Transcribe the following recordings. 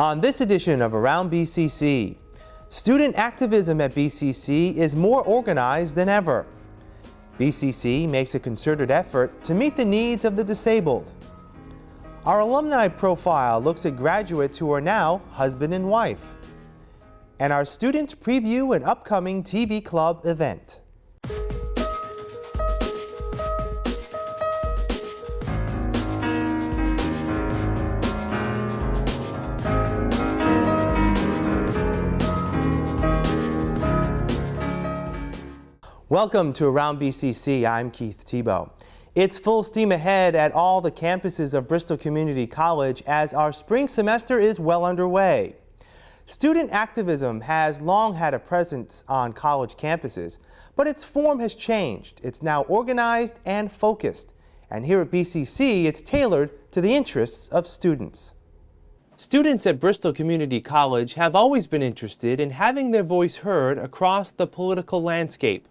On this edition of Around BCC, student activism at BCC is more organized than ever. BCC makes a concerted effort to meet the needs of the disabled. Our alumni profile looks at graduates who are now husband and wife. And our students preview an upcoming TV Club event. Welcome to Around BCC. I'm Keith Tebow. It's full steam ahead at all the campuses of Bristol Community College as our spring semester is well underway. Student activism has long had a presence on college campuses, but its form has changed. It's now organized and focused. And here at BCC, it's tailored to the interests of students. Students at Bristol Community College have always been interested in having their voice heard across the political landscape.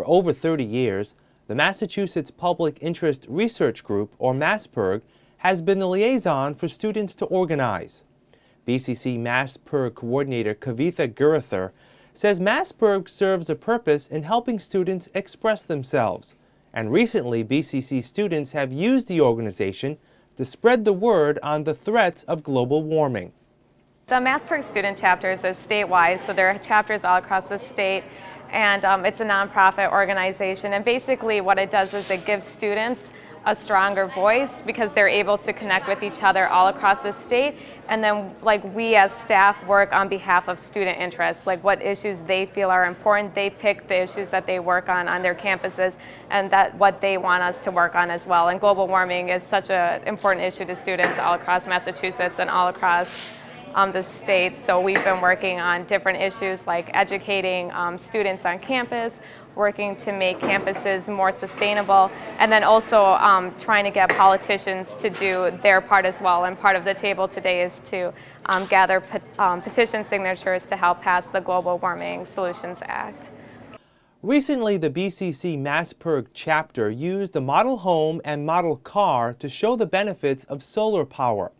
For over 30 years, the Massachusetts Public Interest Research Group, or MASSPIRG, has been the liaison for students to organize. BCC MASSPIRG coordinator Kavitha Girather says MASSPIRG serves a purpose in helping students express themselves. And recently, BCC students have used the organization to spread the word on the threats of global warming. The MASSPIRG student chapters is statewide, so there are chapters all across the state and um, it's a nonprofit organization. And basically what it does is it gives students a stronger voice because they're able to connect with each other all across the state. And then like we as staff work on behalf of student interests, like what issues they feel are important. They pick the issues that they work on on their campuses and that what they want us to work on as well. And global warming is such an important issue to students all across Massachusetts and all across um, the state. So we've been working on different issues like educating um, students on campus, working to make campuses more sustainable, and then also um, trying to get politicians to do their part as well. And part of the table today is to um, gather pet um, petition signatures to help pass the Global Warming Solutions Act. Recently, the BCC MASSPIRG chapter used a model home and model car to show the benefits of solar power.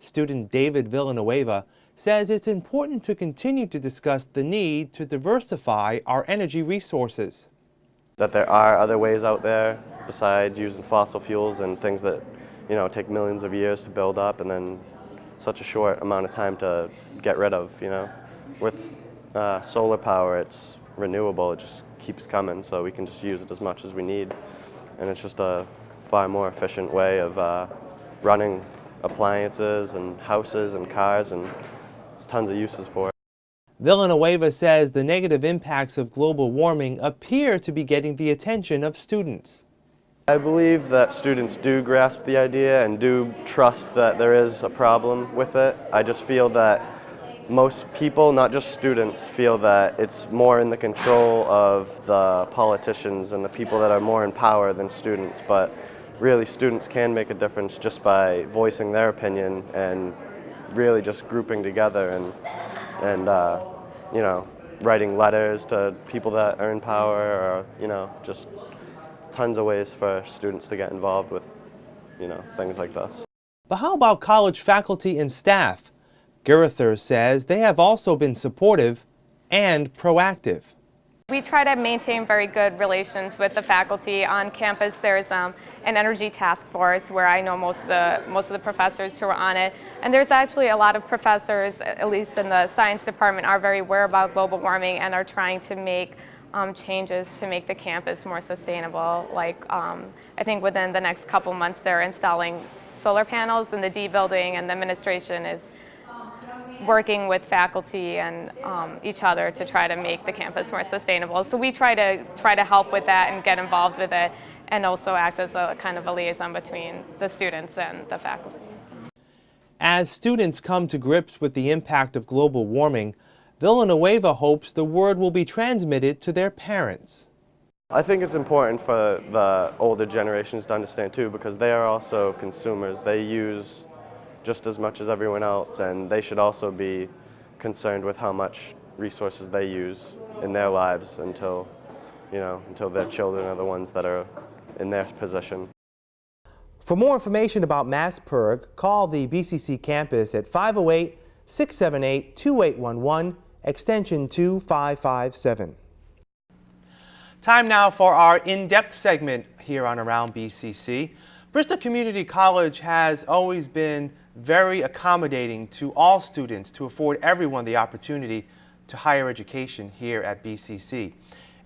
Student David Villanueva says it's important to continue to discuss the need to diversify our energy resources. That there are other ways out there besides using fossil fuels and things that you know take millions of years to build up and then such a short amount of time to get rid of. You know, with uh, solar power, it's renewable. It just keeps coming, so we can just use it as much as we need, and it's just a far more efficient way of uh, running appliances and houses and cars and there's tons of uses for it. Villanueva says the negative impacts of global warming appear to be getting the attention of students. I believe that students do grasp the idea and do trust that there is a problem with it. I just feel that most people, not just students, feel that it's more in the control of the politicians and the people that are more in power than students. But really students can make a difference just by voicing their opinion and really just grouping together and, and uh, you know, writing letters to people that are in power or, you know, just tons of ways for students to get involved with, you know, things like this. But how about college faculty and staff? Girather says they have also been supportive and proactive. We try to maintain very good relations with the faculty on campus. There's um, an energy task force where I know most of the most of the professors who are on it, and there's actually a lot of professors, at least in the science department, are very aware about global warming and are trying to make um, changes to make the campus more sustainable. Like um, I think within the next couple months, they're installing solar panels in the D building, and the administration is working with faculty and um, each other to try to make the campus more sustainable. So we try to try to help with that and get involved with it and also act as a kind of a liaison between the students and the faculty. As students come to grips with the impact of global warming, Villanueva hopes the word will be transmitted to their parents. I think it's important for the older generations to understand too because they are also consumers. They use just as much as everyone else and they should also be concerned with how much resources they use in their lives until, you know, until their children are the ones that are in their position. For more information about MASSPIRG, call the BCC campus at 508 678 2811, extension 2557. Time now for our in-depth segment here on Around BCC. Bristol Community College has always been very accommodating to all students to afford everyone the opportunity to higher education here at BCC.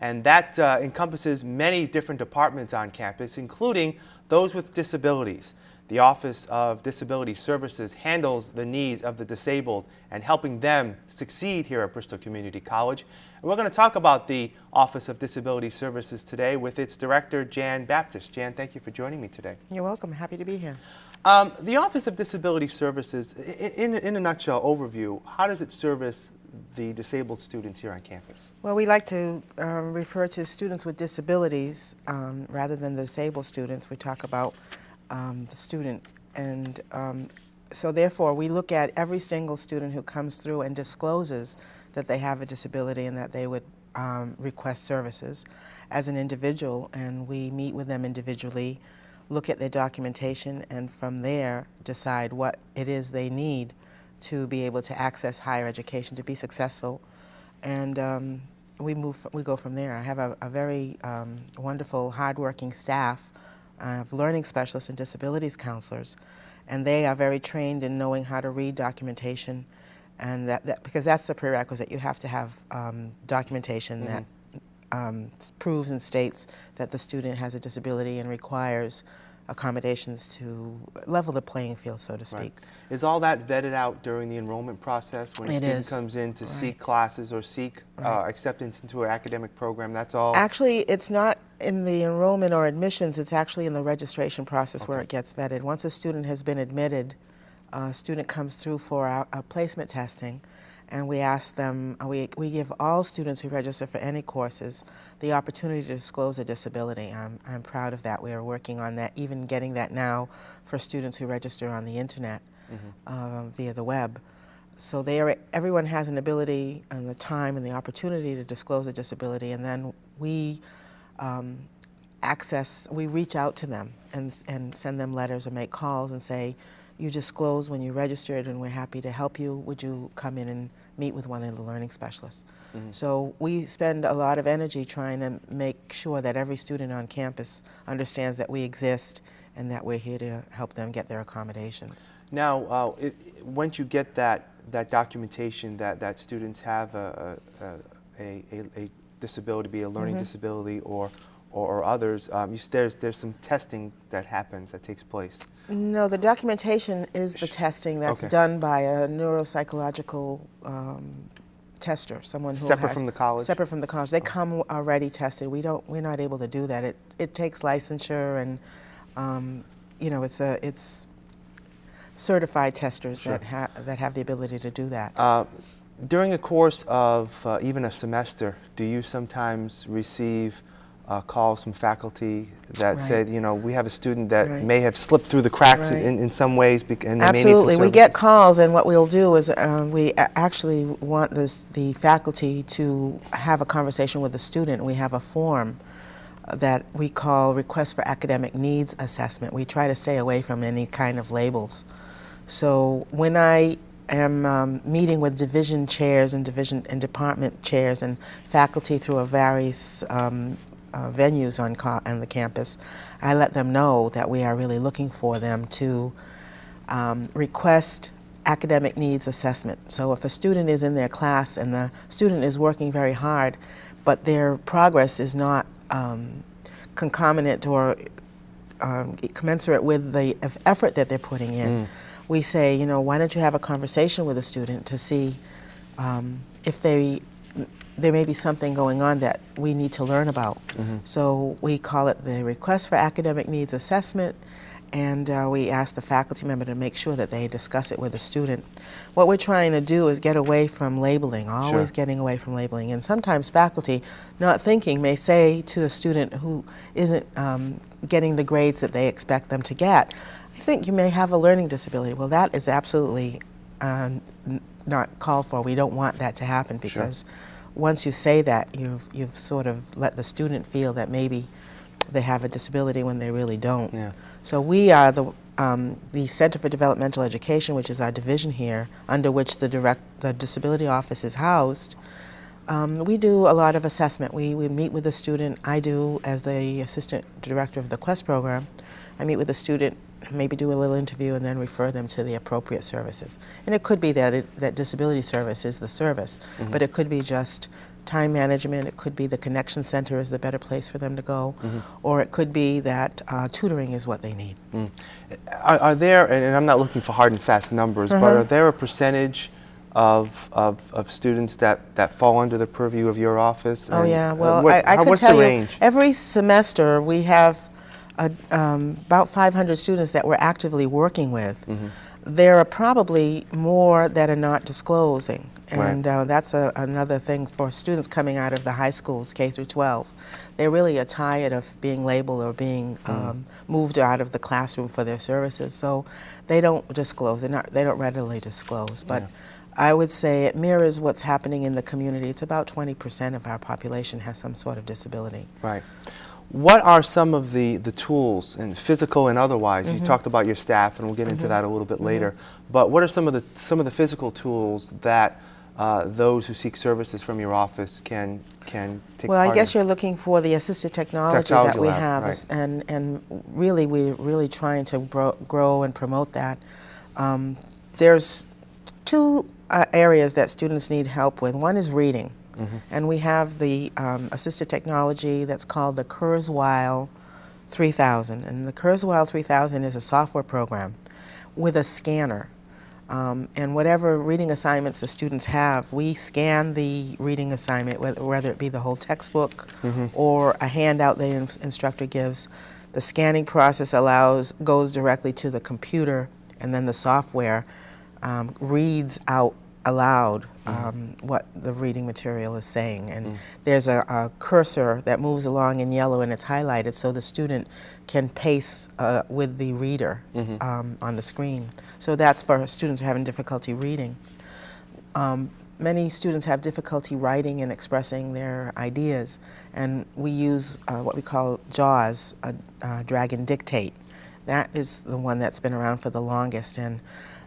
And that uh, encompasses many different departments on campus, including those with disabilities. The Office of Disability Services handles the needs of the disabled and helping them succeed here at Bristol Community College. And we're going to talk about the Office of Disability Services today with its director, Jan Baptist. Jan, thank you for joining me today. You're welcome. Happy to be here. Um, the Office of Disability Services, in, in a nutshell overview, how does it service the disabled students here on campus? Well, we like to um, refer to students with disabilities um, rather than the disabled students. We talk about um, the student. And um, so therefore, we look at every single student who comes through and discloses that they have a disability and that they would um, request services as an individual, and we meet with them individually, look at their documentation, and from there decide what it is they need to be able to access higher education, to be successful. And um, we move, we go from there. I have a, a very um, wonderful, hardworking staff of learning specialists and disabilities counselors, and they are very trained in knowing how to read documentation, and that, that because that's the prerequisite. You have to have um, documentation mm -hmm. that um, proves and states that the student has a disability and requires accommodations to level the playing field, so to speak. Right. Is all that vetted out during the enrollment process when a it student is. comes in to right. seek classes or seek uh, right. uh, acceptance into an academic program? That's all? Actually, it's not in the enrollment or admissions, it's actually in the registration process okay. where it gets vetted. Once a student has been admitted, a student comes through for our, our placement testing, and we ask them, we, we give all students who register for any courses the opportunity to disclose a disability. I'm, I'm proud of that. We are working on that, even getting that now for students who register on the internet mm -hmm. via the web. So they are, everyone has an ability and the time and the opportunity to disclose a disability, and then we um, access, we reach out to them and, and send them letters or make calls and say, you disclose when you registered and we're happy to help you. Would you come in and meet with one of the learning specialists? Mm -hmm. So we spend a lot of energy trying to make sure that every student on campus understands that we exist and that we're here to help them get their accommodations. Now, uh, it, once you get that, that documentation that, that students have a, a, a, a disability, be a learning mm -hmm. disability or, or, or others, um, you, there's, there's some testing that happens, that takes place. No, the documentation is the testing that's okay. done by a neuropsychological um, tester, someone who separate has, from the college. Separate from the college, they come already tested. We don't. We're not able to do that. It it takes licensure and, um, you know, it's a it's certified testers sure. that have that have the ability to do that. Uh, during a course of uh, even a semester, do you sometimes receive uh, calls from faculty that right. said, you know, we have a student that right. may have slipped through the cracks right. in, in some ways. And Absolutely. we get calls, and what we'll do is uh, we actually want this, the faculty to have a conversation with the student. We have a form that we call Request for Academic Needs Assessment. We try to stay away from any kind of labels. So when I am um, meeting with division chairs and division and department chairs and faculty through a various um, uh, venues on, on the campus, I let them know that we are really looking for them to um, request academic needs assessment. So if a student is in their class and the student is working very hard, but their progress is not um, concomitant or um, commensurate with the effort that they're putting in, mm. we say, you know, why don't you have a conversation with a student to see um, if they there may be something going on that we need to learn about. Mm -hmm. So we call it the request for academic needs assessment and uh, we ask the faculty member to make sure that they discuss it with the student. What we're trying to do is get away from labeling, always sure. getting away from labeling. And sometimes faculty, not thinking, may say to a student who isn't um, getting the grades that they expect them to get, I think you may have a learning disability. Well, that is absolutely um, not called for. We don't want that to happen because sure once you say that, you've, you've sort of let the student feel that maybe they have a disability when they really don't. Yeah. So we are the um, the Center for Developmental Education, which is our division here, under which the direct the disability office is housed. Um, we do a lot of assessment. We, we meet with the student. I do as the assistant director of the Quest program. I meet with the student, maybe do a little interview, and then refer them to the appropriate services. And it could be that it, that disability service is the service, but it could be just time management. It could be the connection center is the better place for them to go, or it could be that uh, tutoring is what they need. Are, are there, and I'm not looking for hard and fast numbers, but Uh-huh. are there a percentage of, of, of students that, that fall under the purview of your office? Oh And, yeah, uh, well, what- I, I how- could what's tell the you, range? every semester we have um, about 500 students that we're actively working with. Mm-hmm. There are probably more that are not disclosing, Right. and uh, that's a, another thing for students coming out of the high schools, K through 12. They really are tired of being labeled or being Mm. um, moved out of the classroom for their services, so they don't disclose. They're not, they don't readily disclose, but. I would say it mirrors what's happening in the community. It's about 20% of our population has some sort of disability. Right. What are some of the, the tools, and physical and otherwise? Mm-hmm. You talked about your staff, and we'll get into that a little bit later. But what are some of the some of the physical tools that uh, those who seek services from your office can can take Well, I guess in? you're looking for the assistive technology, Technology that we lab, have, right. and and really we're really trying to grow, grow and promote that. Um, there's two uh, areas that students need help with. One is reading, Mm-hmm. and we have the um, assistive technology that's called the Kurzweil 3000, and the Kurzweil 3000 is a software program with a scanner. Um, and whatever reading assignments the students have, we scan the reading assignment, whether, whether it be the whole textbook or a handout the ins- instructor gives. The scanning process allows goes directly to the computer, and then the software um, reads out aloud um, what the reading material is saying. And there's a, a cursor that moves along in yellow and it's highlighted so the student can pace uh, with the reader um, on the screen. So that's for students who are having difficulty reading. Um, many students have difficulty writing and expressing their ideas, and we use uh, what we call JAWS, a, uh, Dragon Dictate. That is the one that's been around for the longest, and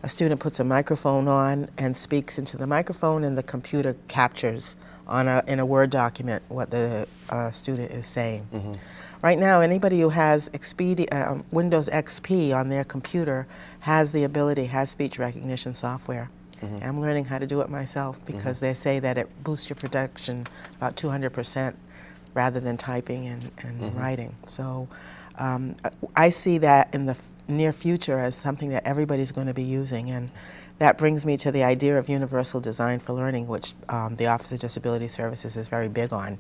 a student puts a microphone on and speaks into the microphone, and the computer captures on a, in a Word document what the uh, student is saying. Right now, anybody who has Expedia, uh, Windows XP on their computer has the ability, has speech recognition software. I'm learning how to do it myself because they say that it boosts your production about 200% rather than typing and, and writing. So um, I see that in the f- near future as something that everybody's going to be using. And that brings me to the idea of universal design for learning, which um, the Office of Disability Services is very big on.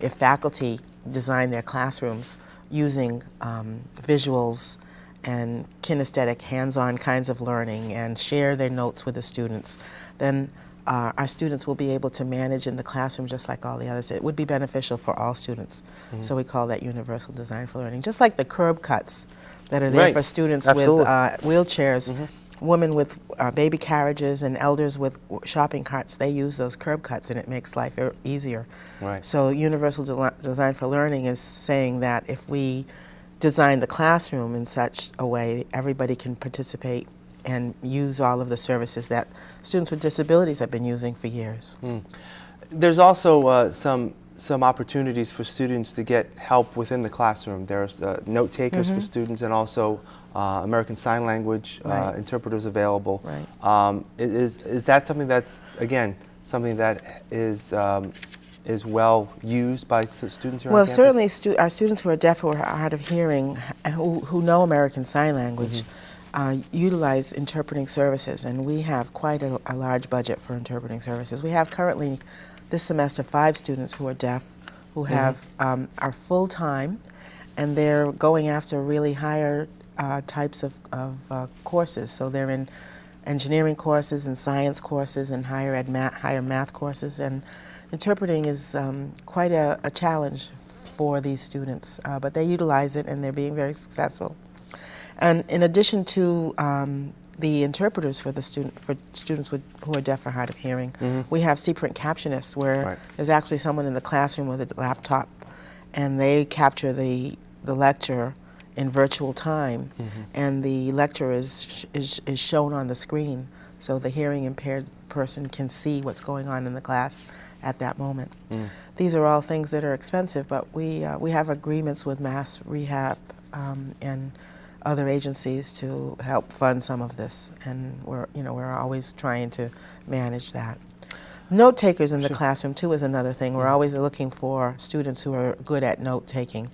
If faculty design their classrooms using um, visuals and kinesthetic, hands-on kinds of learning and share their notes with the students, then uh, our students will be able to manage in the classroom just like all the others. It would be beneficial for all students. So we call that universal design for learning. Just like the curb cuts that are there Right. for students Absolutely. with uh, wheelchairs, women with uh, baby carriages and elders with shopping carts, they use those curb cuts and it makes life e- easier. Right. So universal de- design for learning is saying that if we design the classroom in such a way everybody can participate and use all of the services that students with disabilities have been using for years. There's also uh, some some opportunities for students to get help within the classroom. There's uh, note takers for students and also uh, American Sign Language uh, Mm-hmm. Right. interpreters available. Right. Um, is is that something that's again something that is um, is well used by students here Well, certainly stu- our students who are deaf or hard of hearing, who, who know American Sign Language, uh, utilize interpreting services, and we have quite a, a large budget for interpreting services. We have currently, this semester, five students who are deaf, who have um, are full time, and they're going after really higher uh, types of, of uh, courses. So they're in engineering courses and science courses and higher ed math, higher math courses and interpreting is um, quite a, a challenge for these students uh, but they utilize it and they're being very successful and in addition to um, the interpreters for the student for students with, who are deaf or hard of hearing we have C-print captionists where Right. there's actually someone in the classroom with a laptop and they capture the the lecture in virtual time, and the lecture is, is, is shown on the screen so the hearing impaired person can see what's going on in the class at that moment. These are all things that are expensive, but we, uh, we have agreements with Mass Rehab um, and other agencies to help fund some of this, and we're, you know, we're always trying to manage that. Note takers in the classroom too is another thing. We're always looking for students who are good at note taking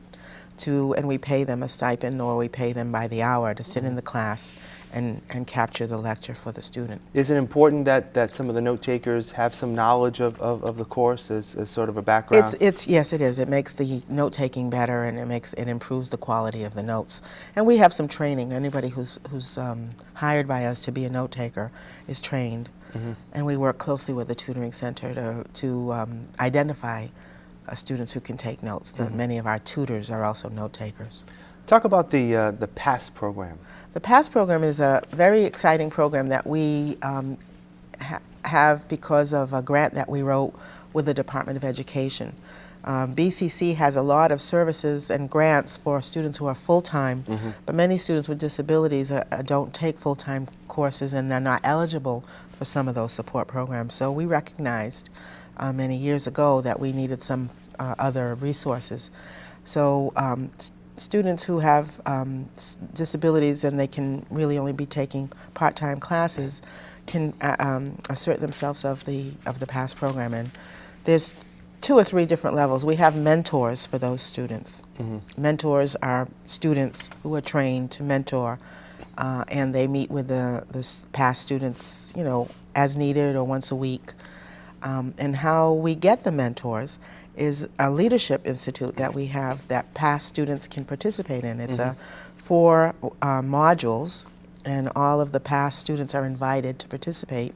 to, and we pay them a stipend or we pay them by the hour to sit in the class and, and capture the lecture for the student. Is it important that, that some of the note takers have some knowledge of, of, of the course as, as sort of a background? It's, it's, yes, it is. It makes the note taking better and it makes, it improves the quality of the notes. And we have some training. Anybody who's, who's um, hired by us to be a note taker is trained. And we work closely with the tutoring center to, to um, identify students who can take notes. The, Many of our tutors are also note takers. Talk about the, uh, the PASS program. The PASS program is a very exciting program that we um, ha- have because of a grant that we wrote with the Department of Education. Um, BCC has a lot of services and grants for students who are full-time, but many students with disabilities uh, uh, don't take full-time courses and they're not eligible for some of those support programs. So we recognized uh, many years ago that we needed some uh, other resources. So um, students who have um, disabilities and they can really only be taking part-time classes can uh, um, assert themselves of the of the PASS program. And there's two or three different levels. We have mentors for those students. Mentors are students who are trained to mentor, uh, and they meet with the the PASS students, you know, as needed or once a week. Um, and how we get the mentors is a leadership institute that we have that PASS students can participate in. It's a four uh, modules, and all of the PASS students are invited to participate.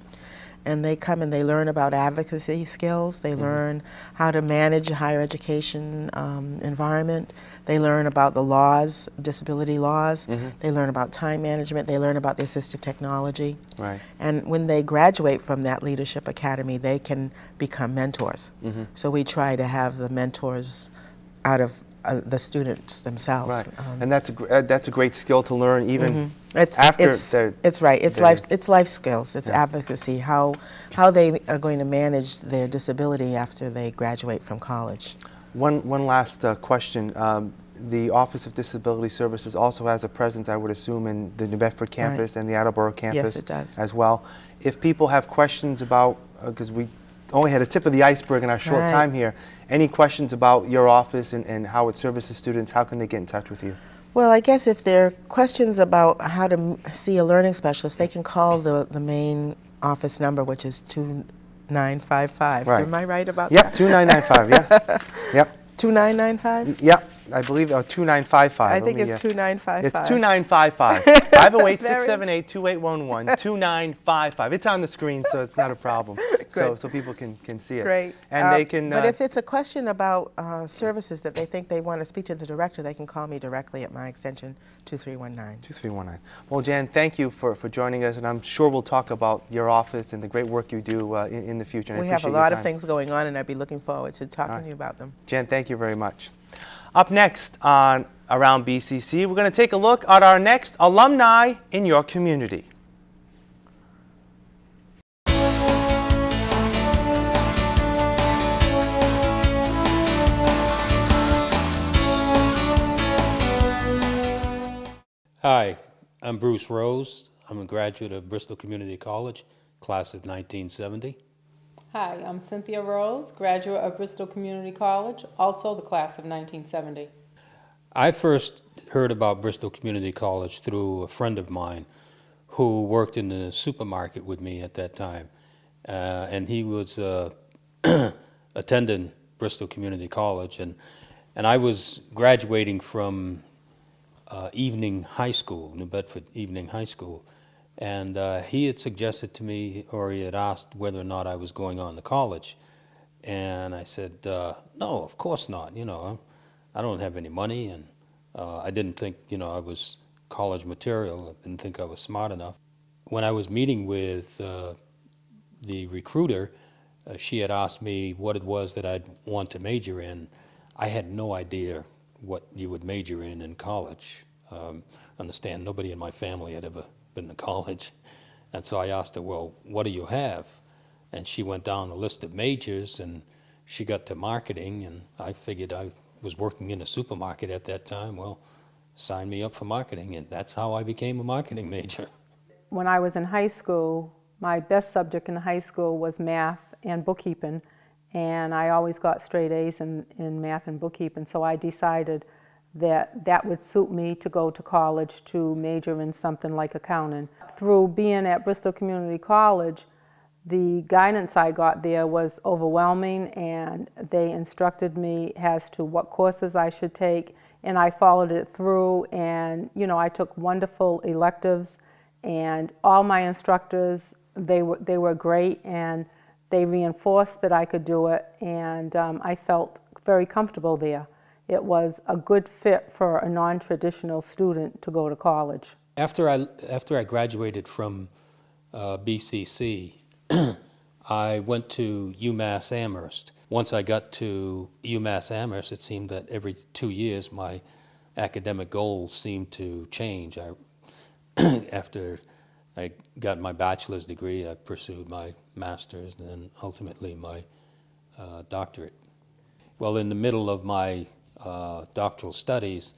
And they come and they learn about advocacy skills. They learn how to manage a higher education um, environment. They learn about the laws, disability laws. They learn about time management. They learn about the assistive technology. Right. And when they graduate from that leadership academy, they can become mentors. Mm-hmm. So we try to have the mentors out of uh, the students themselves. Right. Um, and that's a, gr- uh, that's a great skill to learn even it's, after it's, it's right. It's life. It's life skills. It's advocacy. How how they are going to manage their disability after they graduate from college. One, one last uh, question. Um, the Office of Disability Services also has a presence, I would assume, in the New Bedford campus and the Attleboro campus yes, it does. as well. If people have questions about, because we only had a tip of the iceberg in our short Right. time here, any questions about your office and, and how it services students, how can they get in touch with you? Well, I guess if there are questions about how to m- see a learning specialist, they can call the, the main office number, which is 2955. Right. Am I right about Yep, that? 2995, yeah. Yep, 2995? yep, I believe, uh, 2955. I think me, it's uh, 2955. It's 2955. 508 678 2811 2955. It's on the screen, so it's not a problem. So, so people can, can see it. Great. And Um, they can. But uh, if it's a question about uh, services that they think they want to speak to the director, they can call me directly at my extension 2319. 2319. Well, Jan, thank you for, for joining us, and I'm sure we'll talk about your office and the great work you do uh, in, in the future. and We have a lot of things going on, and I'd be looking forward to talking right. to you about them. Jan, thank you very much. Up next on Around BCC, we're going to take a look at our next alumni in your community. Hi, I'm Bruce Rose. I'm a graduate of Bristol Community College, class of 1970. Hi, I'm Cynthia Rose, graduate of Bristol Community College, also the class of 1970. I first heard about Bristol Community College through a friend of mine who worked in the supermarket with me at that time. Uh, and he was uh, attending Bristol Community College. And, and I was graduating from uh, evening high school, New Bedford Evening High School. And uh, he had suggested to me, or he had asked whether or not I was going on to college. And I said, uh, no, of course not. You know, I don't have any money, and uh, I didn't think, you know, I was college material. I didn't think I was smart enough. When I was meeting with uh, the recruiter, uh, she had asked me what it was that I'd want to major in. I had no idea what you would major in in college. Um, understand, nobody in my family had ever been to college. And so I asked her, well, what do you have? And she went down a list of majors and she got to marketing and I figured I was working in a supermarket at that time. Well, sign me up for marketing and that's how I became a marketing major. When I was in high school, my best subject in high school was math and bookkeeping, and I always got straight A's in, in math and bookkeeping, so I decided that that would suit me to go to college to major in something like accounting. Through being at Bristol Community College, the guidance I got there was overwhelming and they instructed me as to what courses I should take and I followed it through and you know I took wonderful electives and all my instructors they were they were great and they reinforced that I could do it and um, I felt very comfortable there. It was a good fit for a non-traditional student to go to college. After I, after I graduated from uh, BCC, I went to UMass Amherst. Once I got to UMass Amherst, it seemed that every two years my academic goals seemed to change. I, after I got my bachelor's degree, I pursued my master's and then ultimately my uh, doctorate. Well, in the middle of my doctoral studies,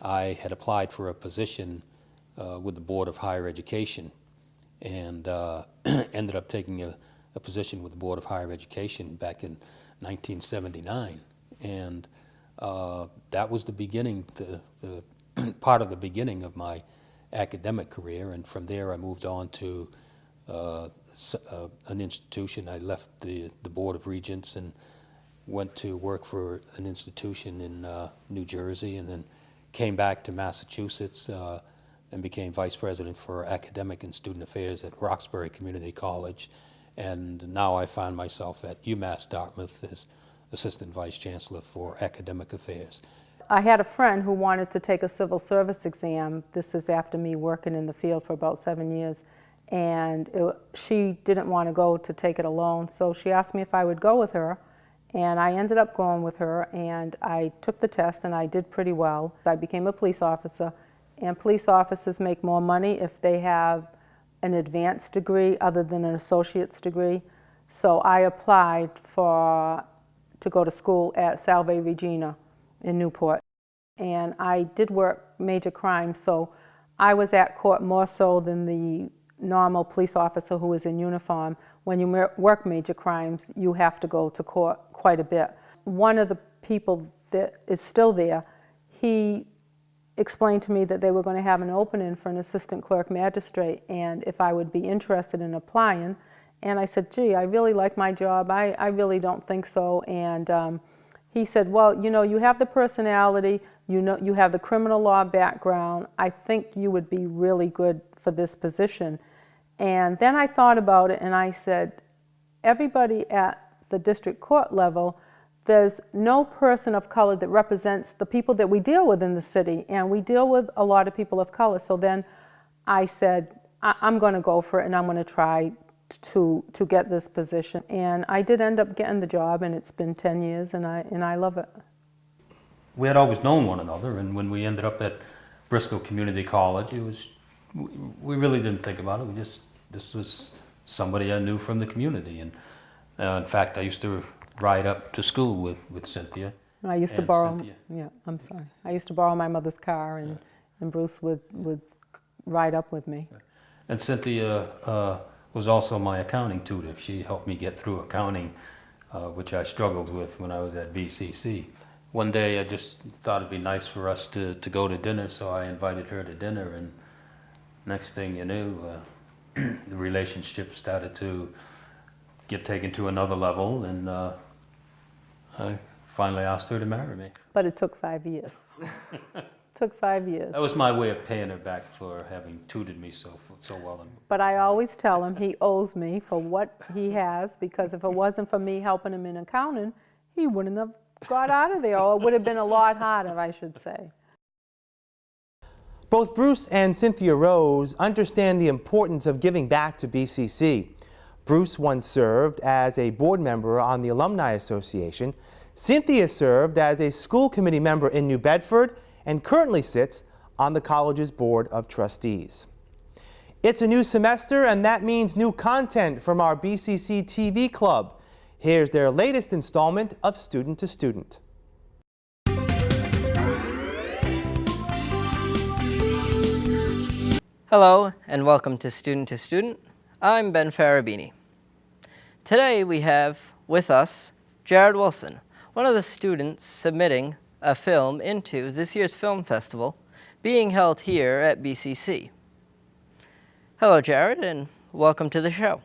I had applied for a position uh, with the Board of Higher Education and uh, ended up taking a, a, position with the Board of Higher Education back in 1979. And uh, that was the beginning, the, the part of the beginning of my academic career. And from there, I moved on to uh, uh, an institution. I left the, the Board of Regents and went to work for an institution in uh, New Jersey and then came back to Massachusetts uh, and became vice president for academic and student affairs at Roxbury Community College. And now I find myself at UMass Dartmouth as assistant vice chancellor for academic affairs. I had a friend who wanted to take a civil service exam. This is after me working in the field for about seven years. And it, she didn't want to go to take it alone, so she asked me if I would go with her. And I ended up going with her and I took the test and I did pretty well. I became a police officer and police officers make more money if they have an advanced degree other than an associate's degree. So I applied for to go to school at Salve Regina in Newport. And I did work major crimes, so I was at court more so than the normal police officer who is in uniform. When you work major crimes, you have to go to court quite a bit. One of the people that is still there, he explained to me that they were going to have an opening for an assistant clerk magistrate and if I would be interested in applying. And I said, gee, I really like my job. I, I really don't think so. And um, he said, well, you know, you have the personality, you know, you have the criminal law background. I think you would be really good for this position. And then I thought about it and I said, everybody at the district court level, there's no person of color that represents the people that we deal with in the city, and we deal with a lot of people of color. So then I said, I am going to go for it, and I'm going to try to to get this position. And I did end up getting the job, and it's been 10 years, and I and I love it. We had always known one another, and when we ended up at Bristol Community College, it was we really didn't think about it. We just this was somebody I knew from the community, and uh, in fact, I used to ride up to school with, with Cynthia. I used to borrow, Cynthia. yeah, I'm sorry. I used to borrow my mother's car and, and Bruce would, would ride up with me. And Cynthia uh, was also my accounting tutor. She helped me get through accounting, uh, which I struggled with when I was at BCC. One day I just thought it'd be nice for us to, to go to dinner, so I invited her to dinner, and next thing you knew, uh, the relationship started to get taken to another level, and uh, I finally asked her to marry me. But it took five years. took five years. That was my way of paying her back for having tutored me so so well. But I always tell him he owes me for what he has because if it wasn't for me helping him in accounting, he wouldn't have got out of there, or it would have been a lot harder, I should say. Both Bruce and Cynthia Rose understand the importance of giving back to BCC. Bruce once served as a board member on the Alumni Association. Cynthia served as a school committee member in New Bedford and currently sits on the college's Board of Trustees. It's a new semester and that means new content from our BCC TV club. Here's their latest installment of Student to Student. Hello and welcome to Student to Student. I'm Ben Farabini. Today we have with us Jared Wilson, one of the students submitting a film into this year's film festival being held here at BCC. Hello Jared and welcome to the show.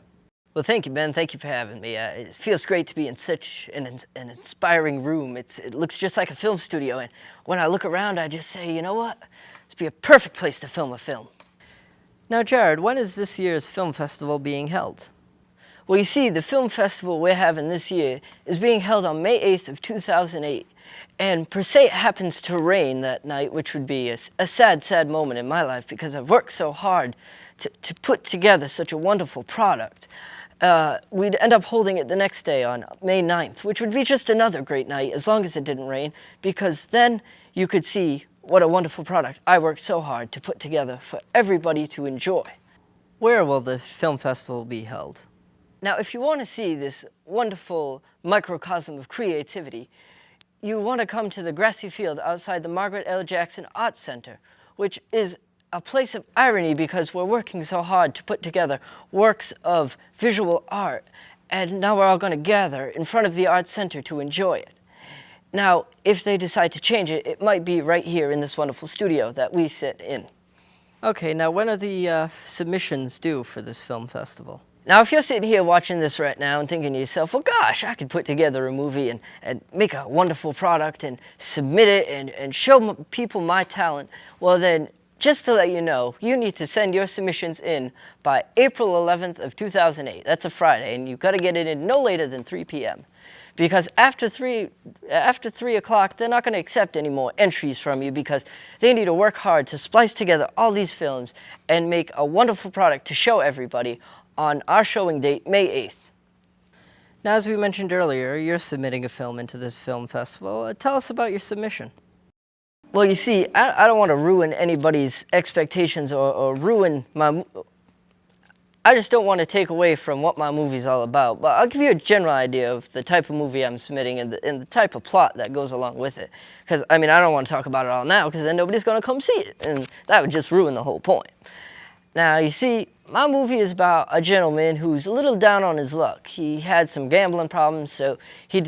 Well, thank you, Ben. Thank you for having me. Uh, it feels great to be in such an, an inspiring room. It's, it looks just like a film studio, and when I look around, I just say, you know what? This would be a perfect place to film a film. Now, Jared, when is this year's film festival being held? Well, you see, the film festival we're having this year is being held on May 8th of 2008. And per se, it happens to rain that night, which would be a, a sad, sad moment in my life because I've worked so hard to, to put together such a wonderful product. Uh, we'd end up holding it the next day on May 9th, which would be just another great night as long as it didn't rain, because then you could see what a wonderful product I worked so hard to put together for everybody to enjoy. Where will the film festival be held? Now, if you want to see this wonderful microcosm of creativity, you want to come to the grassy field outside the Margaret L. Jackson Arts Center, which is a place of irony because we're working so hard to put together works of visual art, and now we're all going to gather in front of the Arts Center to enjoy it. Now, if they decide to change it, it might be right here in this wonderful studio that we sit in. Okay, now when are the uh, submissions due for this film festival? Now, if you're sitting here watching this right now and thinking to yourself, well, gosh, I could put together a movie and, and make a wonderful product and submit it and, and show people my talent, well, then just to let you know, you need to send your submissions in by April 11th of 2008. That's a Friday, and you've got to get it in no later than 3 p.m. Because after 3, after 3 o'clock, they're not going to accept any more entries from you because they need to work hard to splice together all these films and make a wonderful product to show everybody on our showing date, May 8th. Now, as we mentioned earlier, you're submitting a film into this film festival. Uh, tell us about your submission. Well, you see, I, I don't want to ruin anybody's expectations or, or, ruin my... I just don't want to take away from what my movie's all about, but I'll give you a general idea of the type of movie I'm submitting and the, and the type of plot that goes along with it. Because, I mean, I don't want to talk about it all now because then nobody's going to come see it, and that would just ruin the whole point. Now, you see, my movie is about a gentleman who's a little down on his luck. He had some gambling problems, so he,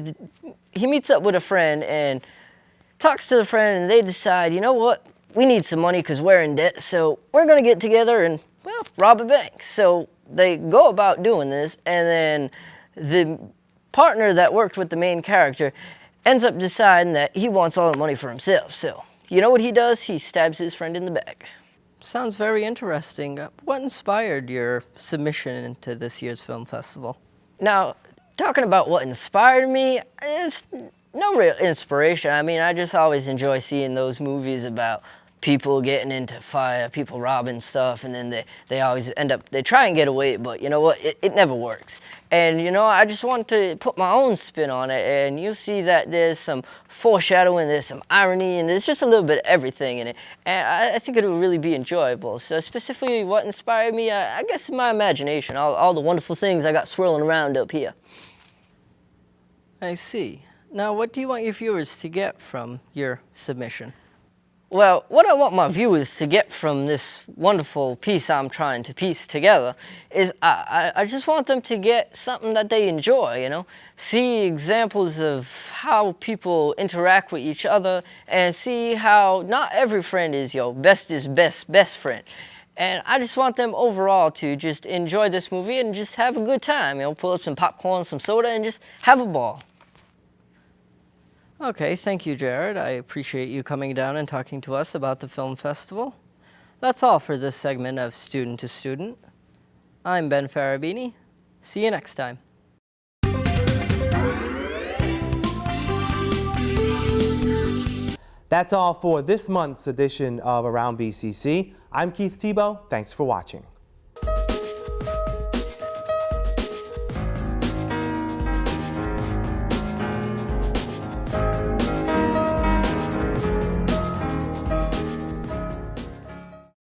he meets up with a friend and talks to the friend and they decide, you know what, we need some money because we're in debt, so we're going to get together and, well, rob a bank. So they go about doing this, and then the partner that worked with the main character ends up deciding that he wants all the money for himself. So you know what he does? He stabs his friend in the back. Sounds very interesting. What inspired your submission into this year's film festival? Now, talking about what inspired me, it's no real inspiration. I mean, I just always enjoy seeing those movies about people getting into fire, people robbing stuff, and then they, they always end up, they try and get away, but you know what, it, it never works. And you know, I just want to put my own spin on it, and you'll see that there's some foreshadowing, there's some irony, and there's just a little bit of everything in it. And I, I think it'll really be enjoyable. So specifically what inspired me, I, I guess my imagination, all, all the wonderful things I got swirling around up here. I see. Now, what do you want your viewers to get from your submission? Well, what I want my viewers to get from this wonderful piece I'm trying to piece together is I, I, just want them to get something that they enjoy, you know? See examples of how people interact with each other and see how not every friend is your best is best best friend. And I just want them overall to just enjoy this movie and just have a good time, you know, pull up some popcorn, some soda, and just have a ball. Okay, thank you, Jared. I appreciate you coming down and talking to us about the film festival. That's all for this segment of Student to Student. I'm Ben Farabini. See you next time. That's all for this month's edition of Around BCC. I'm Keith Tebow. Thanks for watching.